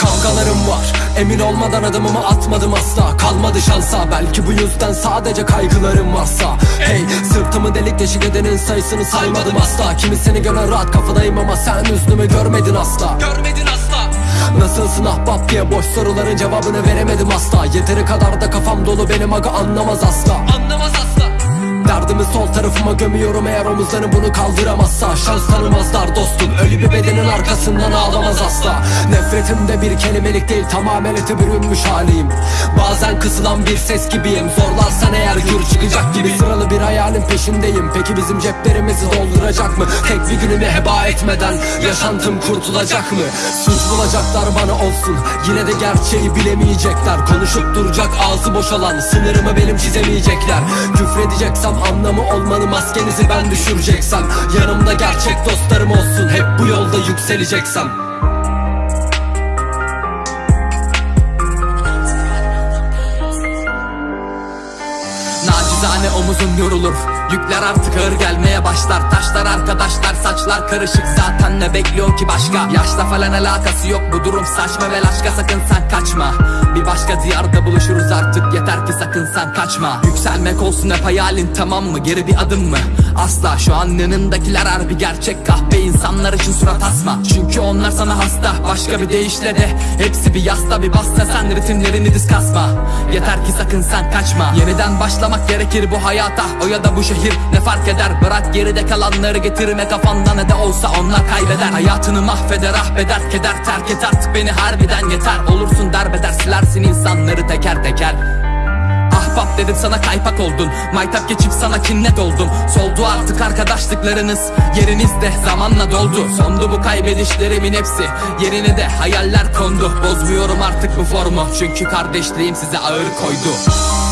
Kavgalarım var. Emin olmadan adımımı atmadım asla. Kalmadı şansa. Belki bu yüzden sadece kaygılarım varsa. Hey sırtımı delik deşik edenin sayısını saymadım asla. Kimisini göre rahat kafadayım ama sen üstümü görmedin asla. Görmedin asla Nasılsın ahbap diye boş soruların cevabını veremedim asla. Yeteri kadar da kafam dolu benim aga anlamaz asla. Anlamaz asla. Derdimi sol tarafıma gömüyorum eğer omuzlarım bunu kaldıramazsa. Şans tanımazlar dostum ölü bir bedenin arkasından ağlamaz asla. Nefretim de bir kelimelik değil tamamen ete bürünmüş haliyim. Bazen kısılan bir ses gibiyim zorlarsan eğer gür çıkacak gibi. Sıralı bir hayalin peşindeyim peki bizim ceplerimizi dolduracak mı? Tek bir günümü heba etmeden yaşantım kurtulacak mı? Suç bulacaklar bana olsun yine de gerçeği bilemeyecekler. Konuşup duracak ağzı boşalan sınırımı benim çizemeyecekler. Küfredeceksem anlamı olmalı maskenizi ben düşüreceksem. Yanımda gerçek dostlarım olsun hep bu yolda yükseleceksem Nacizane omuzun yorulur Yükler artık ağır gelmeye başlar. Taşlar arkadaşlar saçlar karışık. Zaten ne bekliyor ki başka? Yaşla falan alakası yok. Bu durum saçma Ve aşka sakın sen kaçma. Bir başka diyarda buluşuruz artık. Yeter ki sakın sen kaçma. Yükselmek olsun hep hayalin tamam mı? Geri bir adım mı? Asla. Şu an yanındakiler harbi gerçek. Kahpe insanlar için surat asma. Çünkü onlar sana hasta. Başka bir deyişle de Hepsi bir yasta bir basta. Sen ritimlerini diz kasma. Yeter ki sakın sen kaçma. Yeniden başlamak gerekir bu hayata. O ya da bu şehir ne fark eder? Bırak geride kalanları getirme kafanda. Ne de olsa onlar kaybeder. Hayatını mahveder ahbeder keder Terk et artık beni. Harbiden yeter. Olursun derbeder silersin insanları teker teker. Ahbap dedim sana kaypak oldun. Maytap geçip sana kinnet oldum. Soldu artık arkadaşlıklarınız. Yerinizde zamanla doldu. Sondu bu kaybedişlerimin hepsi. Yerine de hayaller kondu. Bozmuyorum artık bu formu. Çünkü kardeşliğim size ağır koydu